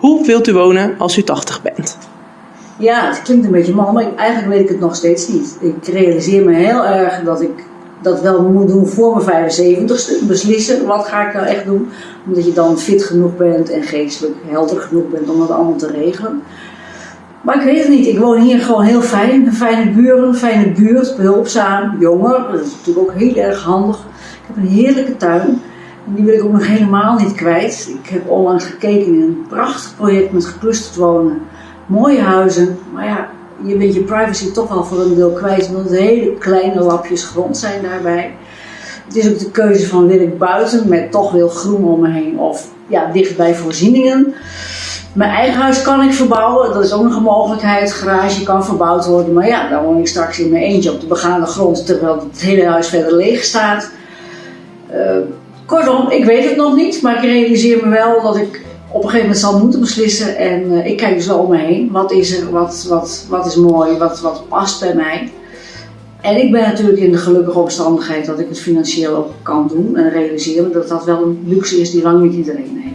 wilt u wonen als u 80 bent? Ja, het klinkt een beetje mal, maar eigenlijk weet ik het nog steeds niet. Ik realiseer me heel erg dat ik dat wel moet doen voor mijn 75ste. Beslissen wat ga ik nou echt doen. Omdat je dan fit genoeg bent en geestelijk helder genoeg bent om dat allemaal te regelen. Maar ik weet het niet. Ik woon hier gewoon heel fijn. Fijne buren, fijne buurt, behulpzaam, jonger. Dat is natuurlijk ook heel erg handig. Ik heb een heerlijke tuin. Die wil ik ook nog helemaal niet kwijt. Ik heb onlangs gekeken in een prachtig project met geclusterd wonen. Mooie huizen. Maar ja, je bent je privacy toch wel voor een deel kwijt. Omdat het hele kleine lapjes grond zijn daarbij. Het is ook de keuze van wil ik buiten met toch veel groen om me heen. Of ja, dicht bij voorzieningen. Mijn eigen huis kan ik verbouwen, dat is ook nog een mogelijkheid. Garage kan verbouwd worden, maar ja, dan woon ik straks in mijn eentje op de begane grond terwijl het hele huis verder leeg staat. Uh, kortom, ik weet het nog niet, maar ik realiseer me wel dat ik op een gegeven moment zal moeten beslissen. En uh, ik kijk dus wel om me heen. Wat is er, wat, wat, wat is mooi, wat, wat past bij mij. En ik ben natuurlijk in de gelukkige omstandigheid dat ik het financieel ook kan doen en realiseren dat dat wel een luxe is die lang niet iedereen heeft.